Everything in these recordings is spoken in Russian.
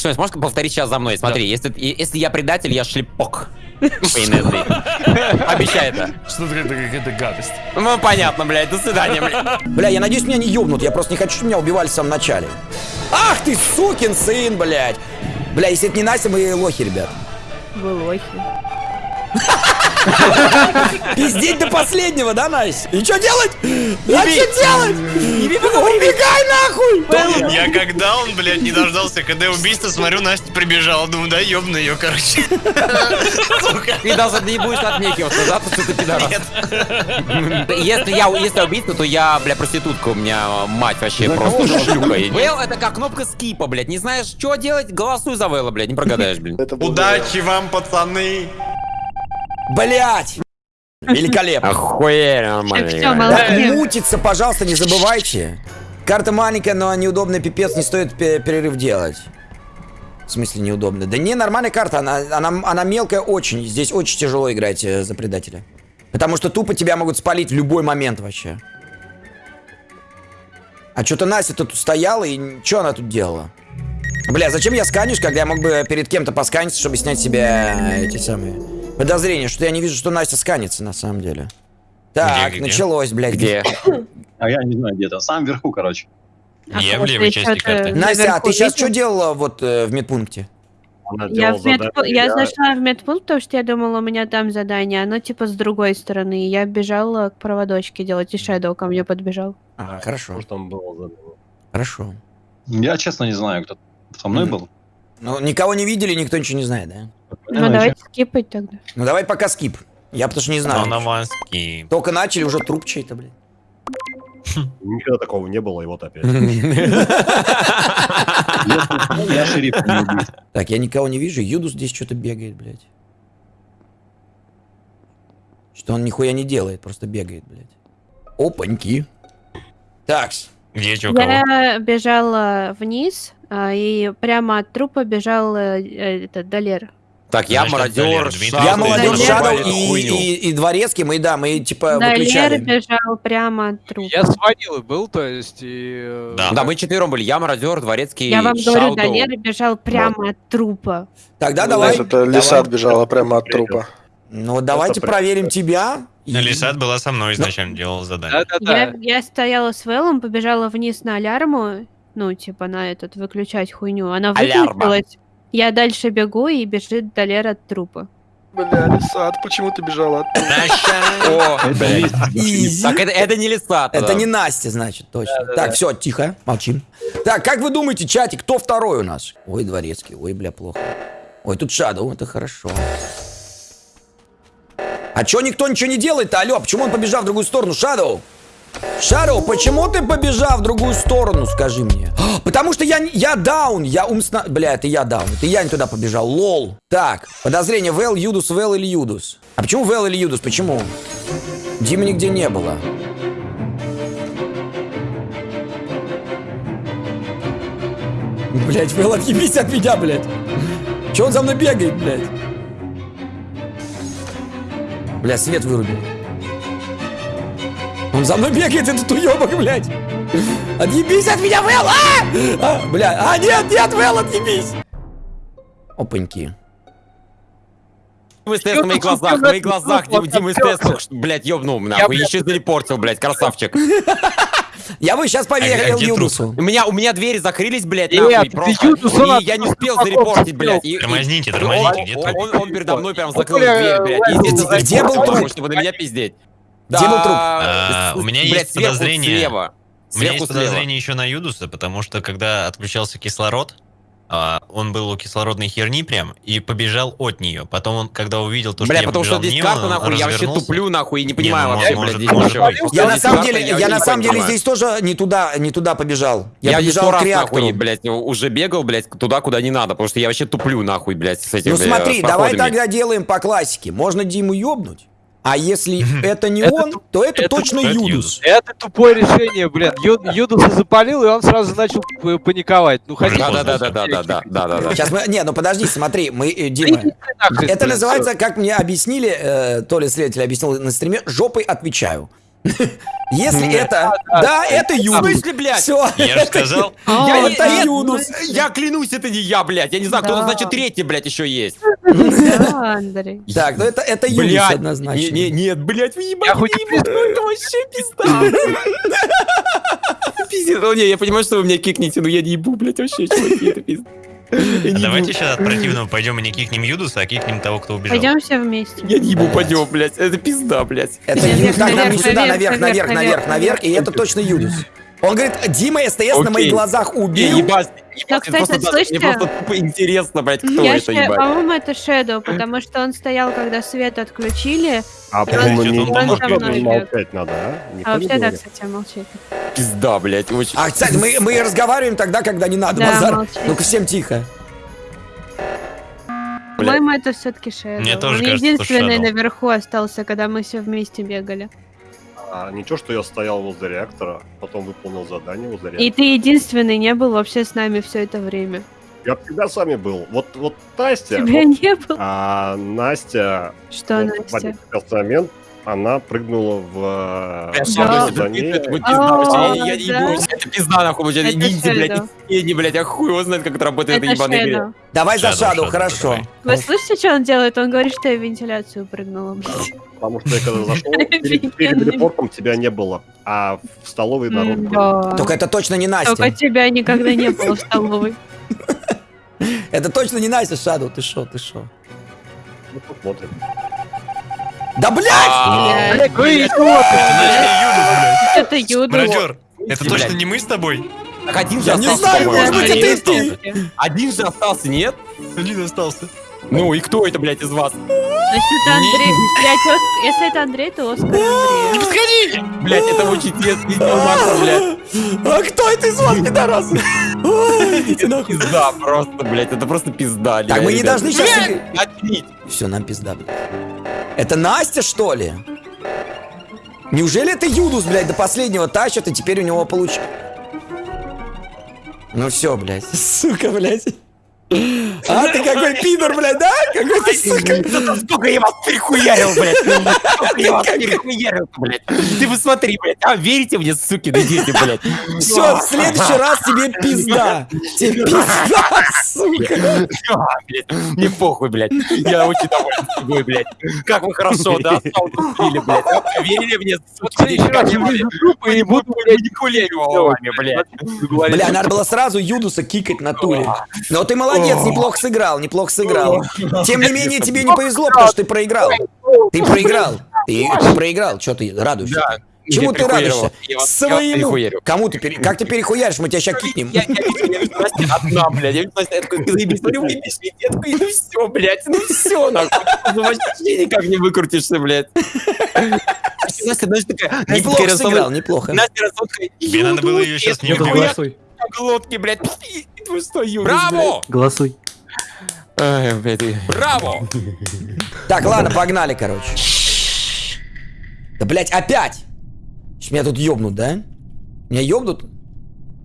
Что, можешь повторить сейчас за мной? Смотри, если, если я предатель, я шлепок. Обещаю это. Что это какая-то гадость? Ну, понятно, блядь. До свидания, блядь. Бля, я надеюсь, меня не ёбнут. Я просто не хочу, чтобы меня убивали в самом начале. Ах ты, сукин сын, блядь. Бля, если это не Настя, мы лохи, ребят. Вы лохи. Пиздеть до последнего, да, Настя? И что делать? А что делать? Убегай нахуй! Я когда он, блядь, не дождался, когда я убийство, смотрю, Настя прибежала, думаю, да ёбну ее, короче. Ты даже не будешь отнекиваться, да, что ты пидорас? Если я, если я убийца, то я, бля, проститутка, у меня мать вообще просто шлюха. Вейл это как кнопка скипа, блядь, не знаешь, что делать, голосуй за Вейла, блядь, не прогадаешь, блин. Удачи вам, пацаны. Блять! Великолепно. Охуенно, нормально. Мутиться, пожалуйста, не забывайте. Карта маленькая, но неудобный пипец, не стоит пе- перерыв делать. В смысле неудобно? Да не, нормальная карта, она, она, она мелкая очень. Здесь очень тяжело играть э, за предателя. Потому что тупо тебя могут спалить в любой момент вообще. А что-то Настя тут стояла, и что она тут делала? Бля, зачем я сканюсь, когда я мог бы перед кем-то посканиться, чтобы снять себе э, эти самые подозрения, что я не вижу, что Настя сканится на самом деле. Так, Где, где? началось, блядь. Где? А я не знаю, где-то. Сам вверху, короче. А Я в левой я части карты. Настя, а ты сейчас что делала вот э, в медпункте? Я, в медпу- задание, я зашла в медпункт, потому что я думала, у меня там задание, оно типа с другой стороны. Я бежала к проводочке делать, и Shadow ко мне подбежал. Ага, хорошо, Может, там было задание. хорошо. Я честно не знаю, кто со мной был. Ну, никого не видели, никто ничего не знает, да? Ну, Понятно, давайте скипать тогда. Ну, давай пока скип. Я потому что не знаю. Нанаванский. Только начали, уже труп чей-то, блин. Никогда такого не было, и вот опять. Я шериф. Так, я никого не вижу, Юдус здесь что-то бегает, блядь. Что он нихуя не делает, просто бегает, блядь. Опаньки. Такс. Где кого? Я бежала вниз, а, и прямо от трупа бежал э, э, этот Далер. Так, я Значит, мародер. Я Шадоу, молодежь Далер. Шадоу и, и, и дворецкий, мы, да, мы типа Далер выключали. бежал прямо от трупа. Я с ванилой был, то есть, и... э, Да. Да, мы четвером были. Я мародер, дворецкий, Я вам говорю, Шаудоу. Далер бежал прямо от трупа. Тогда Ну, давай. это лиса отбежала прямо от трупа. Ну, давайте проверим тебя. И- Ну, Лисат была со мной изначально, делала задание. Да-да-да. Я, я стояла с Вэллом, побежала вниз на алярму, ну, типа, на этот, выключать хуйню. Она Алярма. Я дальше бегу, и бежит Далер от трупа. Бля, лиса, почему ты бежала от трупа? О, Это. Так это, это не лиса. Это не Настя, значит, точно. Так, все, тихо, молчим. Так, как вы думаете, чатик, кто второй у нас? Ой, дворецкий, ой, бля, плохо. Ой, тут Шадоу, это хорошо. А чё никто ничего не делает-то? Алло, почему он побежал в другую сторону? Шадоу! Шадоу, почему ты побежал в другую сторону, скажи мне? Потому что я, я даун, я умственно... Бля, это я даун, это я не туда побежал, лол. Так, подозрение, Вэл, Юдус, Вэл или Юдус? А почему Вэл или Юдус, почему? Димы нигде не было. Блять, Вэл, отъебись от меня, блядь. Че он за мной бегает, блядь? Бля, свет вырубил. Он за мной бегает, этот уебок, блядь. Отъебись от меня, Вэл! А! а! Бля, а нет, нет, Вэл, отъебись! Опаньки. Дима СТС на моих глазах, на моих глазах, Дима, СТС блядь, ёбнул, нахуй, блядь, еще залипортил, блядь, красавчик. Я бы сейчас А поверил где Юнусу. У меня, у меня двери закрылись, блядь, нахуй, просто. Юнус, И я не успел зарепортить, блядь. и- Тормозните, тормозните, где он, труп? он, он передо мной прям закрыл дверь, блядь. и Вэл, здесь где был зарепортил, труп? Чтобы на меня пиздеть. Где был труп? А, с- у меня блядь, есть подозрение. слева. У меня есть подозрение еще на Юдуса, потому что когда отключался кислород, а, он был у кислородной херни прям и побежал от нее. Потом он, когда увидел то, что Бля, я потому что здесь мимо, карта, нахуй, я вообще туплю, нахуй, и не Не, понимаю ну, вообще, может, блядь, может, может. Я на самом карта, деле, я вообще на не самом деле здесь тоже не туда, не туда побежал. Я, Я, побежал к реактору. нахуй, блядь, уже бегал, блядь, туда, куда не надо, потому что я вообще туплю, нахуй, блядь, с этим, Ну бля, смотри, с давай тогда делаем по классике. Можно Диму ёбнуть, а если это не Это он, ту- то это это точно тупой Юдус. Юдус. Это тупое решение, блин. Ю- Юдуса запалил, и он сразу начал паниковать. Ну, хотя Да, Да, да, да, да, да, да, да, да. Сейчас мы... Не, ну подожди, смотри, мы... Дима, это называется, как мне объяснили, э, то ли следователь объяснил на стриме, жопой отвечаю. Если это... Да, это В Юдус. смысле, блядь? Все. Я же сказал, Я, это Юдус. я клянусь, это не я, блядь. Я не знаю, кто-то, значит, третий, блядь, еще есть. Андрей. Так, ну это, это Блядь, однозначно. Не, не, нет, блядь, вы Я ебать, хоть ебать, ну это вообще пизда. Пиздец, ну не, я понимаю, что вы меня кикнете, но я не ебу, блядь, вообще, чуваки, это пизда. А давайте сейчас от противного пойдем и не кикнем Юдуса, а кикнем того, кто убежал. Пойдем все вместе. Я не ебу, пойдем, блядь, это пизда, блядь. Это Наверх, Юдус. Так, нам сюда, наверх, наверх, наверх, наверх. И это точно Юдус. Он говорит, Дима СТС на моих глазах убил. ебать, Ну, ебать, кстати, просто слышите? мне просто тупо интересно, блядь, кто Я это, ебать. по-моему, это Shadow, потому что он стоял, когда свет отключили, А, по-моему, не он молчать надо, а? Никто а вообще да, кстати, молчит. Пизда, блядь, очень. А, кстати, мы, мы разговариваем тогда, когда не надо. Да, Базар. молчи. Ну-ка, всем тихо. По-моему, это все-таки Shadow. Мне тоже он кажется, что единственный Shadow. наверху остался, когда мы все вместе бегали. А, ничего, что я стоял возле реактора, потом выполнил задание возле И реактора. ты единственный не был вообще с нами все это время. Я всегда с вами был. Вот, вот Настя, Тебя вот, не было. а Настя, Что, вот в Настя? один прекрасный момент, она прыгнула в... Shadow, Да. это А, пизда, я- не ебу, это пизда, нахуй, Это ниндзя, блядь, тени, блядь, а хуй его знает, как это работает этой ебаной игре. Давай за Шаду, хорошо. Вы слышите, что он делает? Он говорит, что я в вентиляцию прыгнула. блядь. Потому что я когда зашел, перед, перед репортом тебя не было, а в столовой народ. Да. Только это точно не Только Настя. тебя никогда не было в столовой. Это точно не Настя, Шаду. Ты шо, ты шо? Ну, посмотрим. Да, блядь! Блядь, Вы идиоты! Это Юда. Мародер, это точно не мы с тобой? Так один же Я не остался, знаю, может быть, Один это ты. остался. Один же остался, нет? Один остался. Ну и кто это, блядь, из вас? Если это Андрей... Блядь, Оск- если это Андрей, то Оскар Андрей. Блядь, это очень тесно, Макса, блядь. А кто это из вас, пидорас? Нахуй. Пизда просто, блядь, это просто пизда. Так, мы не должны сейчас... Все, нам пизда, блядь. Это Настя, что ли? Неужели это Юдус, блядь, до последнего тащит, и теперь у него получится? Ну все, блядь. Сука, блядь. А, ты какой пидор, блядь, да? Какой ты, сука. Сколько я вас перехуярил, блядь. Сколько я вас перехуярил, блядь. Ты посмотри, блядь. А, верите мне, суки, на дети, блядь. Все, в следующий раз тебе пизда. Тебе пизда, сука. Блядь, Мне похуй, блядь. Я очень доволен собой, блядь. Как вы хорошо, да, слили, блядь. Верили мне, смотри, как я, Трупы и буду, блядь, манипулировал вами, блядь. Бля, надо было сразу Юдуса кикать на туре. Но ты молодец, неплохо сыграл, неплохо сыграл. Тем не менее, тебе не повезло, потому что ты проиграл. Ты проиграл. Ты, ты проиграл. Че ты радуешься? Да. Чему Я ты радуешься? Я я Своему. Кому ты пере... Как ты перехуяришь? Мы тебя сейчас кикнем. Я, я, я Настя одна, блядь. Я Настя, я такой, заебись, смотрю, выпись, я такой, ну все, блядь, ну все, нахуй. Ну вообще никак не выкрутишься, блядь. Настя, знаешь, такая, Настя Неплохо сыграл, неплохо. Настя Тебе надо было ее «Юдус, сейчас не убивать. Глотке, блядь. Ты что, Юдус, Браво! Голосуй. Ай, блядь. Браво! Так, ладно, погнали, короче. Да, блядь, опять! Меня тут ёбнут, да? Меня ёбнут?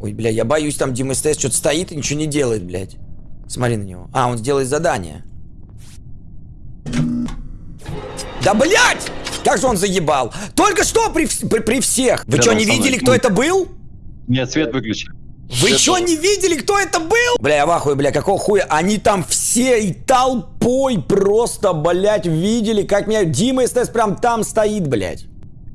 Ой, бля, я боюсь, там Дима СТС что-то стоит и ничего не делает, блядь. Смотри на него. А, он сделает задание. Да, блядь! Как же он заебал! Только что при, при, при всех! Вы Да, что, не видели, кто это был? Нет, свет выключили. Вы что, не видели, кто это был? Бля, я в ахуе, бля, какого хуя? Они там все и толпой просто, блядь, видели, как меня... Дима СТС прям там стоит, блядь.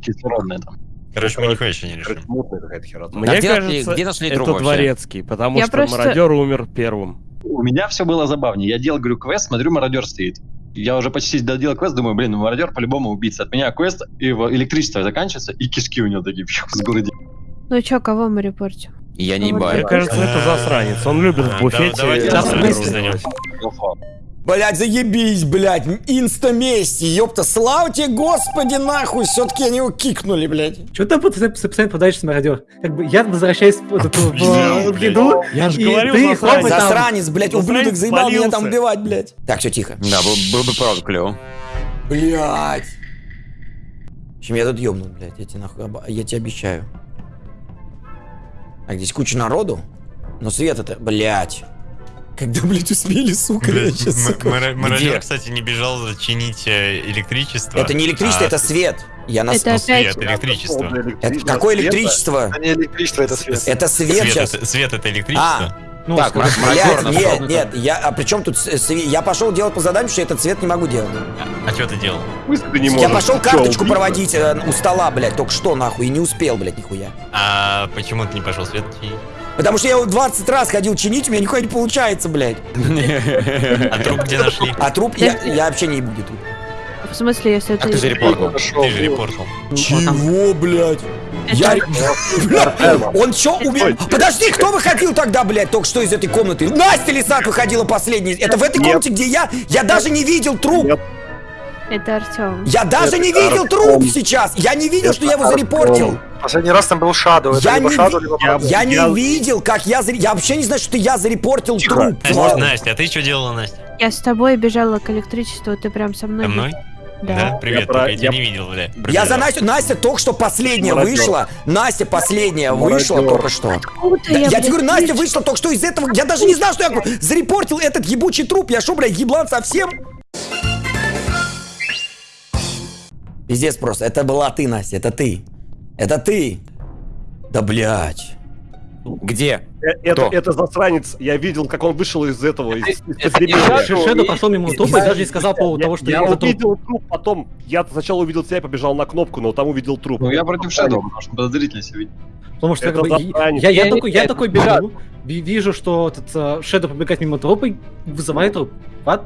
Кислородная там. Короче, мы нихуя еще не решим. Мне где нашли- кажется, где нашли это дворецкий, потому Я что просто- мародер умер первым. У меня все было забавнее. Я делал, говорю, квест, смотрю, мародер стоит. Я уже почти доделал квест, думаю, блин, ну мародер по-любому убийца. От меня квест, и его электричество заканчивается, и кишки у него такие фью, с городе. Ну чё, кого мы репортим? Я не Мне Мне ебаю. кажется, это засранец. Он любит в А, буфете. да-. Блядь, заебись, блядь, инста-мести, ёпта, слава тебе, господи, нахуй, все-таки они его кикнули, блядь. Что ты постоянно подаешься мародер? Как бы я возвращаюсь в, в, в, в еду, Я же ты засранец. Засранец, блядь, ублюдок заебал меня там убивать, блядь. Так, все тихо. Да, был, бы правда клево. Блядь. В общем, я тут ёбну, блядь, я тебе нахуй, я тебе обещаю. Так, здесь куча народу, но свет это, блядь. Когда, блядь, успели, сука, я сейчас, сука. Мародер, кстати, не бежал чинить э, электричество. Это не электричество, а это свет. Я на... Это Свет, опять... электричество. Это какое электричество? А не электричество, это свет. Это свет Свет сейчас. это, свет это электричество. Ну, Так, Блядь, Мародер нет, нашел. нет, я, а при чем тут Я пошел делать по заданию, что этот цвет не могу делать. А что ты делал? ты не Я можешь? пошел Ты чё, карточку убийца? проводить э, у стола, блядь, только что нахуй, и не успел, блядь, нихуя. А почему ты не пошел свет чинить? Потому что я его 20 раз ходил чинить, у меня нихуя не получается, блядь. А труп где нашли? А труп, я, я вообще не буду труп. В смысле, если Как ты же ты... репортнул? Ты же репортал. Чего, блядь? Я... Он чё умер? Подожди, кто выходил тогда, блядь, только что из этой комнаты? Настя Лисак выходила последней. Это в этой комнате, где я... Я даже не видел труп. Это Артем. Я даже не видел труп сейчас. Я не видел, что я его зарепортил. Последний раз там был Шадоу. Это Я либо не ви- либо Я-. Я не видел, как я... заре- Я вообще не знаю, что я зарепортил Тихо. труп. Настя, Настя, а ты что делала, Настя? Я с тобой бежала к электричеству, ты прям со мной. Со мной? Да. Привет, Я про- только я тебя я- не видел, бля. Я Пробежал. за Настю... Настя только что последняя Мародер. вышла. Настя последняя вышла Мародер. только что. Откуда Да, я блядь, тебе говорю, Настя вышла только что из этого. Я даже не знал, что я зарепортил этот ебучий труп. Я шо, блядь, еблан совсем? Пиздец просто. Это была ты, Настя, это ты. Это ты. Да, блядь. Где? Э, Это, Кто? это засранец. Я видел, как он вышел из этого, из, из подземелья. не Ш- Шэдоу прошел мимо трупа и даже не сказал по поводу того, что я увидел труп потом. Я сначала увидел тебя и побежал на кнопку, но там увидел труп. Ну я против Shadow, потому что подозрительно себя. Потому что Это как бы, я, я, Я такой, я такой бежу, ви- вижу, что этот э, Шэдоу побегает мимо трупа и вызывает труп. What?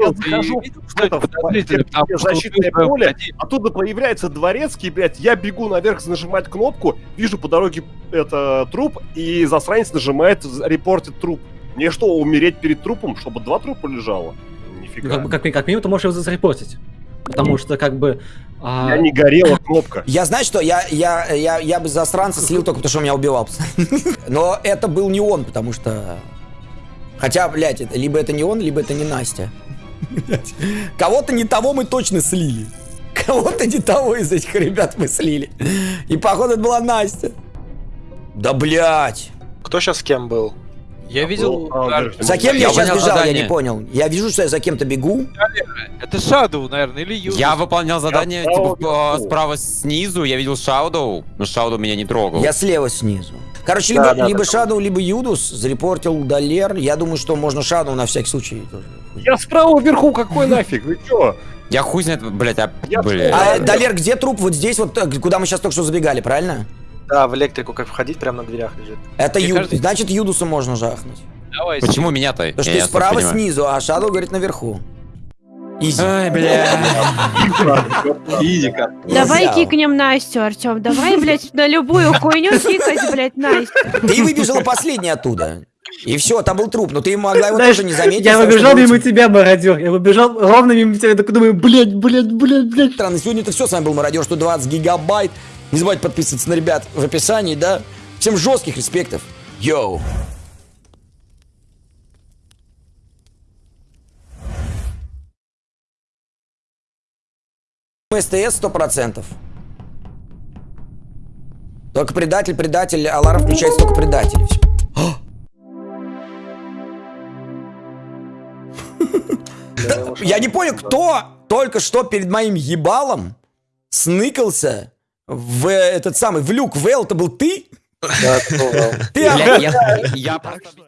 Я захожу в защитное поле, оттуда появляется дворецкий, блядь, я бегу наверх нажимать кнопку, вижу по дороге это труп, и засранец нажимает репортит труп. Мне что, умереть перед трупом, чтобы два трупа лежало? Нифига. как, как, как минимум ты можешь его зарепортить. Потому что как бы... а, Я не горела кнопка. Я, знаю, что я, я, я, я бы засранца слил только потому, что он меня убивал. Но это был не он, потому что... Хотя, блядь, это, либо это не он, либо это не Настя. Кого-то не того мы точно слили. Кого-то не того из этих ребят мы слили. И походу это была Настя. Да, блядь. Кто сейчас с кем был? Я видел... А, Ар- верхний За кем я Я сейчас бежал, я задание. не понял. Я вижу, что я за кем-то бегу. Это Шадоу, наверное, или Юдус. Я выполнял задание, Я типа, справа снизу, я видел Шаудоу, но Шаудоу меня не трогал. Я слева снизу. Короче, Да, либо, да, либо. Шадоу, либо Юдус зарепортил Далер. Я думаю, что можно Шадоу на всякий случай тоже. Я справа вверху, какой нафиг, вы чё? Я хуй знает, блядь, а, Я блядь. А, Далер, где труп? Вот здесь, вот э, куда мы сейчас только что забегали, правильно? Да, в электрику как входить, прямо на дверях лежит. Это Юд. кажется- Значит, Юдуса можно жахнуть. Давай, Почему меня-то? Потому что ты справа снизу, а Шадоу говорит наверху. Изи. Ай, бля. Изика. Давай Взял. кикнем Настю, Артем. Давай, блядь, на любую хуйню кикать, блядь, Настю. Ты выбежала последняя оттуда. И все, там был труп, но ты могла его Знаешь, тоже не заметить. Я что выбежал мимо труп. тебя, мародер. Я выбежал ровно мимо тебя. Я такой думаю, блядь, блядь, блядь, блядь. Странно, сегодня это все, с вами был Мародер 120 гигабайт. Не забывайте подписываться на ребят в описании, да? Всем жестких респектов. Йоу. СТС 100%. Только предатель, предатель, аларм включается только предатель. Я не понял, кто только что перед моим ебалом сныкался в этот самый, в люк. Вэл, это был ты? Да. Ты я просто...